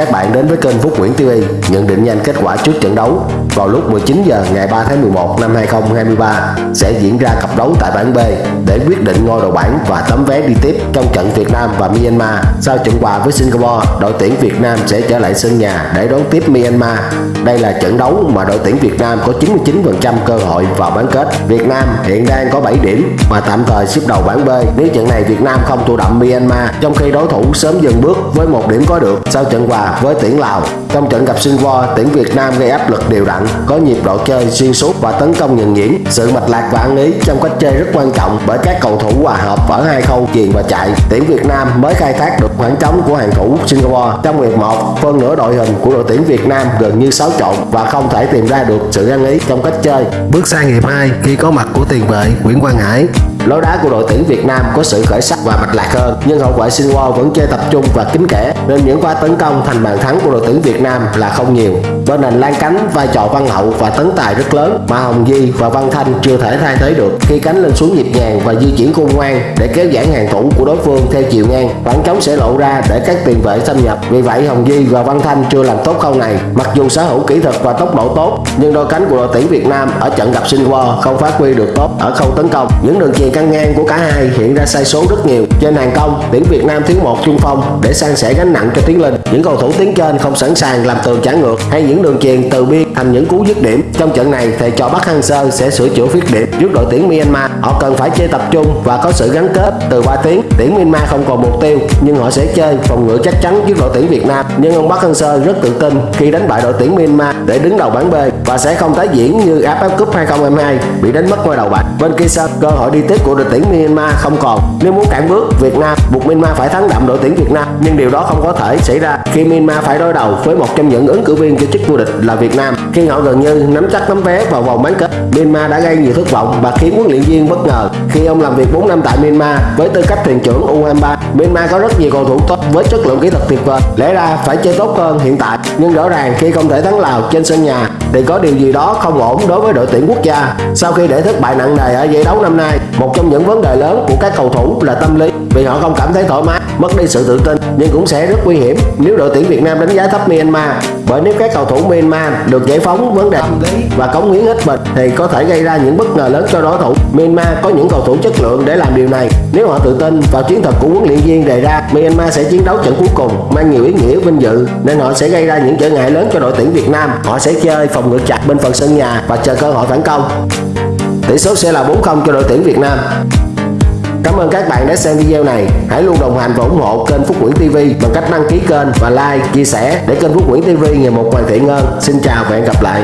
các bạn đến với kênh Phúc Nguyễn TV nhận định nhanh kết quả trước trận đấu vào lúc 19 giờ ngày 3 tháng 11 năm 2023 sẽ diễn ra cặp đấu tại bảng B để quyết định ngôi đầu bảng và tấm vé đi tiếp trong trận Việt Nam và Myanmar. Sau trận hòa với Singapore, đội tuyển Việt Nam sẽ trở lại sân nhà để đón tiếp Myanmar. Đây là trận đấu mà đội tuyển Việt Nam có 99% cơ hội vào bán kết. Việt Nam hiện đang có 7 điểm và tạm thời xếp đầu bảng B. Nếu trận này Việt Nam không thua đậm Myanmar, trong khi đối thủ sớm dừng bước với một điểm có được sau trận hòa với tuyển Lào. Trong trận gặp Singapore, tuyển Việt Nam gây áp lực đều đặn, có nhịp độ chơi xuyên suốt và tấn công nhận nhuyễn. Sự mạch lạc và ăn ý trong cách chơi rất quan trọng bởi các cầu thủ hòa hợp ở hai khâu chuyền và chạy. Tuyển Việt Nam mới khai thác được khoảng trống của hàng thủ Singapore trong hiệp 1. Phân nửa đội hình của đội tuyển Việt Nam gần như xáo trộn và không thể tìm ra được sự ăn ý trong cách chơi. Bước sang hiệp 2 khi có mặt của tiền vệ Nguyễn Quang Hải, Lối đá của đội tuyển Việt Nam có sự khởi sắc và mạch lạc hơn, nhưng hậu vệ Singapore vẫn chơi tập trung và kín kẽ nên những pha tấn công thành bàn thắng của đội tuyển Việt Nam là không nhiều. Bên hành lan cánh, vai trò Văn Hậu và tấn tài rất lớn mà Hồng Di và Văn Thanh chưa thể thay thế được khi cánh lên xuống nhịp nhàng và di chuyển khôn ngoan để kéo giãn hàng thủ của đối phương theo chiều ngang. Khoảng trống sẽ lộ ra để các tiền vệ xâm nhập. Vì vậy Hồng Di và Văn Thanh chưa làm tốt khâu này. Mặc dù sở hữu kỹ thuật và tốc độ tốt, nhưng đôi cánh của đội tuyển Việt Nam ở trận gặp Singapore không phát huy được tốt ở khâu tấn công. Những đường chuyền căng ngang của cả hai hiện ra sai số rất nhiều. Trên hàng công, tuyển Việt Nam thiếu một trung phong để san sẻ gánh nặng cho Tiến Linh. Những cầu thủ tiến trên không sẵn sàng làm tường trả ngược hay những đường chuyền từ biên thành những cú dứt điểm. Trong trận này, thầy trò Bắc Hang Sơ sẽ sửa chữa khuyết điểm trước đội tuyển Myanmar. Họ cần phải chơi tập trung và có sự gắn kết từ ba tiếng. Tuyển Myanmar không còn mục tiêu nhưng họ sẽ chơi phòng ngự chắc chắn trước đội tuyển Việt Nam. Nhưng ông Bắc Hang Sơ rất tự tin khi đánh bại đội tuyển Myanmar để đứng đầu bảng B và sẽ không tái diễn như AFF Cup 2022 bị đánh mất ngôi đầu bảng. Bên kia sân, cơ hội đi tiếp của đội tuyển Myanmar không còn. Nếu muốn cản bước Việt Nam, buộc Myanmar phải thắng đậm đội tuyển Việt Nam, nhưng điều đó không có thể xảy ra khi Myanmar phải đối đầu với một trong những ứng cử viên cho chức vô địch là Việt Nam. Khi họ gần như nắm chắc tấm vé vào vòng bán kết, Myanmar đã gây nhiều thất vọng và khiến huấn luyện viên bất ngờ khi ông làm việc 4 năm tại Myanmar với tư cách thuyền trưởng U23. Myanmar có rất nhiều cầu thủ tốt với chất lượng kỹ thuật tuyệt vời, lẽ ra phải chơi tốt hơn hiện tại, nhưng rõ ràng khi không thể thắng Lào trên sân nhà thì có điều gì đó không ổn đối với đội tuyển quốc gia. Sau khi để thất bại nặng nề ở giải đấu năm nay, một trong những vấn đề lớn của các cầu thủ là tâm lý vì họ không cảm thấy thoải mái, mất đi sự tự tin nhưng cũng sẽ rất nguy hiểm nếu đội tuyển Việt Nam đánh giá thấp Myanmar bởi nếu các cầu thủ Myanmar được giải phóng vấn đề tâm lý và cống hiến hết mình thì có thể gây ra những bất ngờ lớn cho đối thủ. Myanmar có những cầu thủ chất lượng để làm điều này. Nếu họ tự tin vào chiến thuật của huấn luyện viên đề ra, Myanmar sẽ chiến đấu trận cuối cùng mang nhiều ý nghĩa vinh dự nên họ sẽ gây ra những trở ngại lớn cho đội tuyển Việt Nam. Họ sẽ chơi phòng ngự chặt bên phần sân nhà và chờ cơ hội phản công. Tỷ số sẽ là 4-0 cho đội tuyển Việt Nam. Cảm ơn các bạn đã xem video này. Hãy luôn đồng hành và ủng hộ kênh Phúc Nguyễn TV bằng cách đăng ký kênh và like, chia sẻ để kênh Phúc Nguyễn TV ngày một hoàn thiện hơn. Xin chào và hẹn gặp lại.